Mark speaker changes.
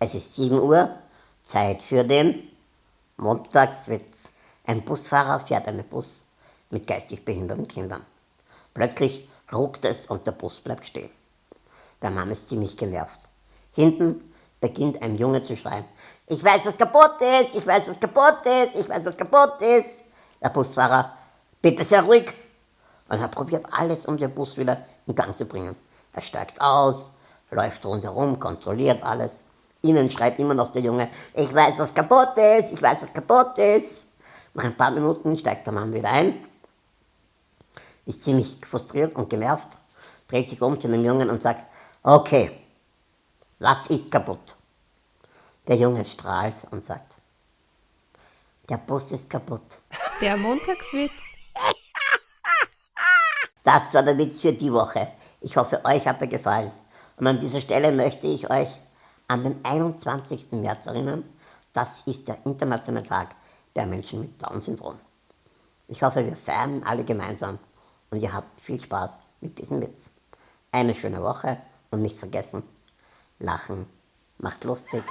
Speaker 1: Es ist 7 Uhr, Zeit für den Montagswitz. Ein Busfahrer fährt einen Bus mit geistig behinderten Kindern. Plötzlich ruckt es und der Bus bleibt stehen. Der Mann ist ziemlich genervt. Hinten beginnt ein Junge zu schreien. Ich weiß, was kaputt ist, ich weiß, was kaputt ist, ich weiß, was kaputt ist. Der Busfahrer, bitte sehr ruhig. Und er probiert alles, um den Bus wieder in Gang zu bringen. Er steigt aus, läuft rundherum, kontrolliert alles. Innen schreit immer noch der Junge, ich weiß, was kaputt ist, ich weiß, was kaputt ist. Nach ein paar Minuten steigt der Mann wieder ein, ist ziemlich frustriert und genervt, dreht sich um zu dem Jungen und sagt, okay, was ist kaputt? Der Junge strahlt und sagt, der Bus ist kaputt.
Speaker 2: Der Montagswitz.
Speaker 1: Das war der Witz für die Woche. Ich hoffe, euch hat er gefallen. Und an dieser Stelle möchte ich euch an den 21. März erinnern. Das ist der internationale Tag der Menschen mit Down-Syndrom. Ich hoffe, wir feiern alle gemeinsam und ihr habt viel Spaß mit diesem Witz. Eine schöne Woche und nicht vergessen, lachen macht lustig.